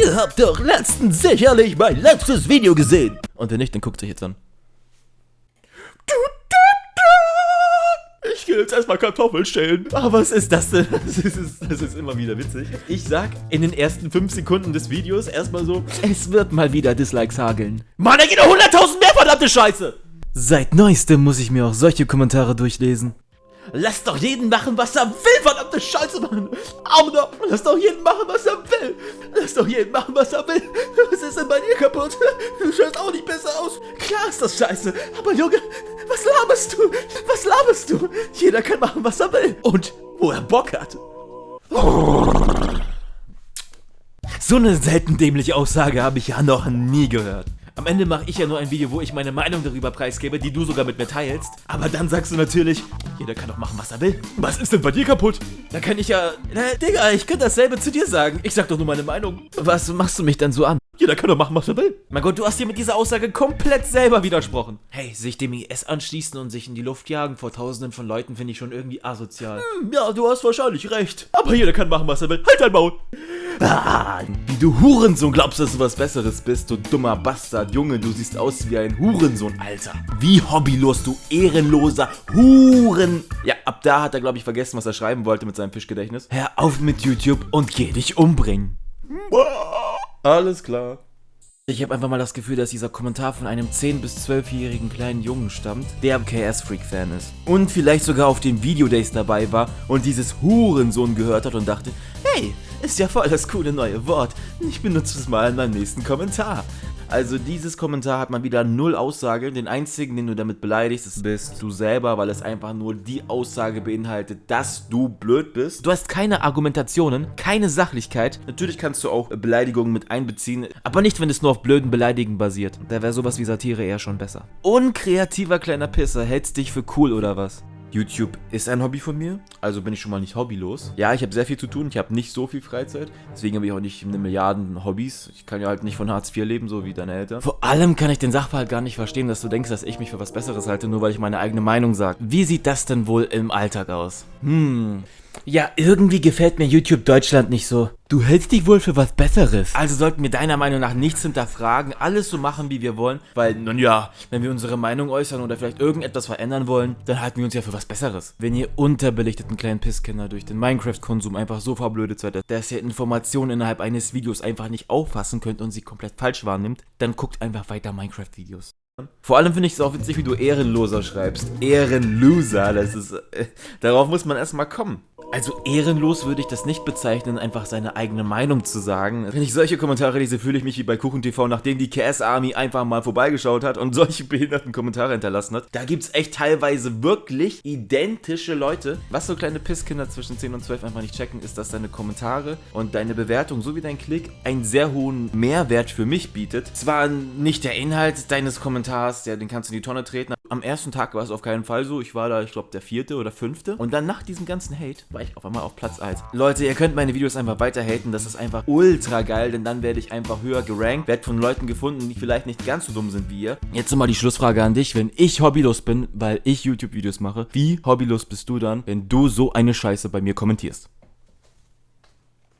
Ihr habt doch letztens sicherlich mein letztes Video gesehen. Und wenn nicht, dann guckt euch jetzt an. Ich gehe jetzt erstmal Kartoffeln stellen. Ah, was ist das denn? Das ist, das ist immer wieder witzig. Ich sag in den ersten 5 Sekunden des Videos erstmal so, es wird mal wieder Dislikes hageln. Mann, da geht noch 100.000 mehr, verdammte Scheiße! Seit neuestem muss ich mir auch solche Kommentare durchlesen. Lass doch jeden machen, was er will, verdammte Scheiße, Mann. Armer, lass doch jeden machen, was er will. Lass doch jeden machen, was er will. Was ist denn bei dir kaputt? Du schaust auch nicht besser aus. Klar ist das scheiße. Aber Junge, was laberst du? Was laberst du? Jeder kann machen, was er will. Und wo er Bock hat. So eine selten dämliche Aussage habe ich ja noch nie gehört. Am Ende mache ich ja nur ein Video, wo ich meine Meinung darüber preisgebe, die du sogar mit mir teilst. Aber dann sagst du natürlich, jeder kann doch machen, was er will. Was ist denn bei dir kaputt? Da kann ich ja... Na, Digga, ich könnte dasselbe zu dir sagen. Ich sag doch nur meine Meinung. Was machst du mich dann so an? Jeder kann doch machen, was er will. Mein Gott, du hast dir mit dieser Aussage komplett selber widersprochen. Hey, sich dem IS anschließen und sich in die Luft jagen vor tausenden von Leuten finde ich schon irgendwie asozial. Hm, ja, du hast wahrscheinlich recht. Aber jeder kann machen, was er will. Halt dein Maul. Ah, wie du Hurensohn glaubst, dass du was Besseres bist, du dummer Bastard. Junge, du siehst aus wie ein Hurensohn, Alter. Wie hobbylos, du ehrenloser Huren... Ja, ab da hat er, glaube ich, vergessen, was er schreiben wollte mit seinem Fischgedächtnis. Hör auf mit YouTube und geh dich umbringen. Alles klar. Ich habe einfach mal das Gefühl, dass dieser Kommentar von einem 10- bis 12-jährigen kleinen Jungen stammt, der KS-Freak-Fan ist. Und vielleicht sogar auf den Videodays dabei war und dieses Hurensohn gehört hat und dachte, hey, ist ja voll das coole neue Wort. Ich benutze es mal in meinem nächsten Kommentar. Also dieses Kommentar hat mal wieder null Aussage. Den einzigen, den du damit beleidigst, bist du selber, weil es einfach nur die Aussage beinhaltet, dass du blöd bist. Du hast keine Argumentationen, keine Sachlichkeit. Natürlich kannst du auch Beleidigungen mit einbeziehen, aber nicht, wenn es nur auf blöden Beleidigen basiert. Da wäre sowas wie Satire eher schon besser. Unkreativer kleiner Pisser, hältst dich für cool oder was? YouTube ist ein Hobby von mir, also bin ich schon mal nicht hobbylos. Ja, ich habe sehr viel zu tun, ich habe nicht so viel Freizeit, deswegen habe ich auch nicht eine Milliarden Hobbys. Ich kann ja halt nicht von Hartz IV leben, so wie deine Eltern. Vor allem kann ich den Sachverhalt gar nicht verstehen, dass du denkst, dass ich mich für was Besseres halte, nur weil ich meine eigene Meinung sage. Wie sieht das denn wohl im Alltag aus? Hm, ja, irgendwie gefällt mir YouTube Deutschland nicht so. Du hältst dich wohl für was Besseres. Also sollten wir deiner Meinung nach nichts hinterfragen, alles so machen, wie wir wollen, weil, nun ja, wenn wir unsere Meinung äußern oder vielleicht irgendetwas verändern wollen, dann halten wir uns ja für was Besseres. Wenn ihr unterbelichteten kleinen Pisskinder durch den Minecraft-Konsum einfach so verblödet seid, dass ihr Informationen innerhalb eines Videos einfach nicht auffassen könnt und sie komplett falsch wahrnimmt, dann guckt einfach weiter Minecraft-Videos. Vor allem finde ich es auch witzig, wie du Ehrenloser schreibst. Ehrenloser, das ist... Äh, darauf muss man erstmal kommen. Also ehrenlos würde ich das nicht bezeichnen, einfach seine eigene Meinung zu sagen. Wenn ich solche Kommentare lese, fühle ich mich wie bei KuchenTV, nachdem die KS Army einfach mal vorbeigeschaut hat und solche behinderten Kommentare hinterlassen hat. Da gibt es echt teilweise wirklich identische Leute. Was so kleine Pisskinder zwischen 10 und 12 einfach nicht checken, ist, dass deine Kommentare und deine Bewertung sowie dein Klick einen sehr hohen Mehrwert für mich bietet. Zwar nicht der Inhalt deines Kommentars, ja, den kannst du in die Tonne treten. Am ersten Tag war es auf keinen Fall so. Ich war da, ich glaube, der vierte oder fünfte. Und dann nach diesem ganzen Hate war ich auf einmal auf Platz 1. Leute, ihr könnt meine Videos einfach weiter haten, das ist einfach ultra geil, denn dann werde ich einfach höher gerankt, werde von Leuten gefunden, die vielleicht nicht ganz so dumm sind wie ihr. Jetzt nochmal die Schlussfrage an dich, wenn ich hobbylos bin, weil ich YouTube-Videos mache, wie hobbylos bist du dann, wenn du so eine Scheiße bei mir kommentierst?